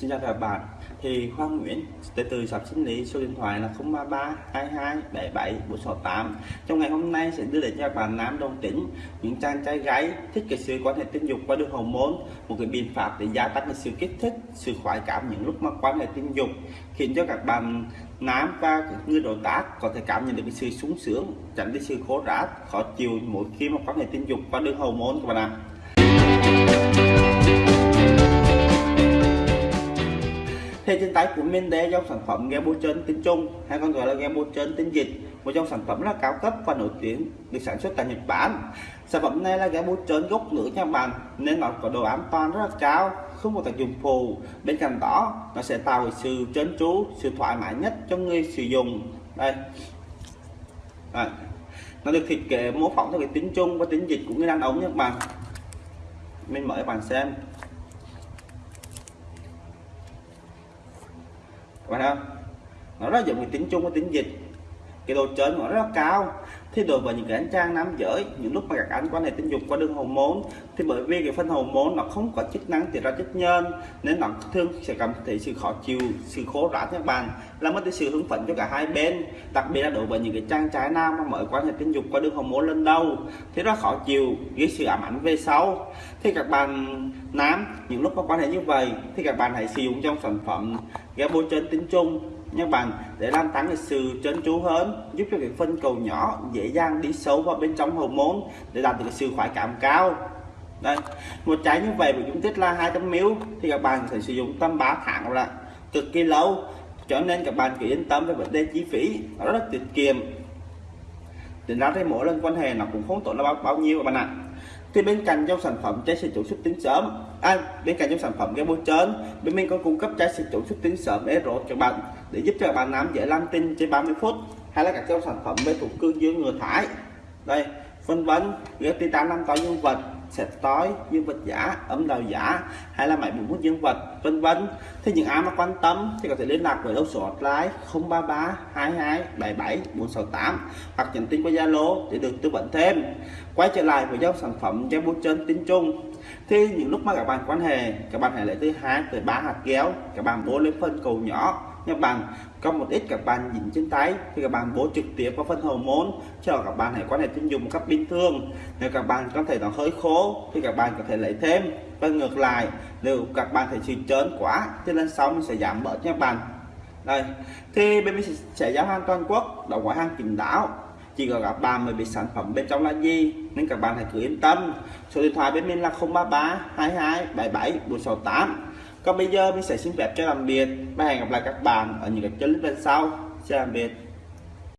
Xin chào các bạn thì Khoa Nguyễn tới từ shop sinh lý số điện thoại là 033 22 77 468 trong ngày hôm nay sẽ đưa đến cho các bạn nam đồng tính những chàng trai gái thích cái sự quan hệ tình dục qua đường hormone một cái biện pháp để gia tăng cái sự kích thích sự khoái cảm những lúc mà quan hệ tình dục khiến cho các bạn nam và người đối tác có thể cảm nhận được cái sự sung sướng tránh cái sự khổ rã, khó chịu mỗi khi mà quan hệ tình dục qua đường hormone các bạn ạ à. Trên của minh đây trong sản phẩm game bôi trơn tinh trung hay còn gọi là game bôi trơn tinh dịch. Một trong sản phẩm là cao cấp và nổi tiếng, được sản xuất tại Nhật Bản. Sản phẩm này là game bôi trơn gốc nữ nha bạn, nên nó có độ an toàn rất là cao, không có tác dụng phù bên cạnh đó, nó sẽ tạo sự trơn tru, sự thoải mái nhất cho người sử dụng. Đây. Đây. nó được thiết kế, mô phỏng theo cái tính chung và tính dịch của người đàn ông nha bạn mình mời các bạn xem. Phải không? Nó rất dụng tính chung với tính dịch. Cái độ trớn nó rất cao. Thì đối với những cái anh trang nam giới, những lúc mà các anh quan hệ tình dục qua đường hormone thì bởi vì cái phân môn nó không có chức năng tiết ra chất nhân, nên nó thường sẽ cảm thấy sự khó chịu, sự khổ rã các bạn, làm mất đi sự hứng phấn cho cả hai bên. Đặc biệt là đối với những cái trang trái nam mà mới quan hệ tình dục qua đường hầu môn lên đâu thì rất khó chịu, gây sự ám ảnh về sau. Thì các bạn nam, những lúc mà quan hệ như vậy, thì các bạn hãy sử dụng trong sản phẩm ghé bôi trên tính chung nha bạn để làm tăng lịch sự trấn chú hơn giúp cho việc phân cầu nhỏ dễ dàng đi sâu vào bên trong hormone để đạt được sự khoái cảm cao. Đây một trái như vậy của dung tích là 200 ml thì các bạn phải sử dụng tầm 3 tháng là cực kỳ lâu cho nên các bạn cứ yên tâm về vấn đề chi phí nó rất là tiết kiệm. Tính ra thì mỗi lần quan hệ nó cũng không tốn là bao, bao nhiêu các bạn ạ thì bên cạnh trong sản phẩm trái sử chủ xuất tính sớm à, bên cạnh trong sản phẩm game bôi trơn bên mình có cung cấp trái sử chủ xuất tính sớm để rốt cho bạn để giúp cho bạn nắm dễ làm tinh trên 30 phút hay là các trong sản phẩm về thủ cương dưới ngừa thải. Đây phân vân ghép titan năm to nhân vật sẹt tối, dương vật giả, ấm đầu giả, hay là máy bụng hút dương vật, vân vân. Thì những ai mà quan tâm thì có thể liên lạc với đầu số hotline 033 22 77 468 hoặc nhắn tin qua Zalo để được tư vấn thêm. Quay trở lại với dòng sản phẩm gel bôi chân tinh trung. Thì những lúc mà các bạn quan hệ, các bạn hãy lấy tới hai tới ba hạt kéo, các bạn bố lên phân cầu nhỏ các bạn có một ít các bạn nhìn trên tay thì các bạn bố trực tiếp vào phân hormone cho các bạn hãy quan hệ tình dục một cách bình thường. Nếu các bạn có thể nó hơi khô thì các bạn có thể lấy thêm. Và ngược lại, nếu các bạn thấy sự trơn quá thì lên sóng mình sẽ giảm bớt nha các bạn đây, thì bên mình sẽ giao hàng toàn quốc đóng ngoại hàng kín đáo. Chỉ có các bạn mới biết sản phẩm bên trong là gì, nên các bạn hãy cứ yên tâm. Số điện thoại bên mình là 033 22 77 468 còn bây giờ mình sẽ xin phép cho làm biệt và hẹn gặp lại các bạn ở những cái clip lần sau. Xin tạm biệt.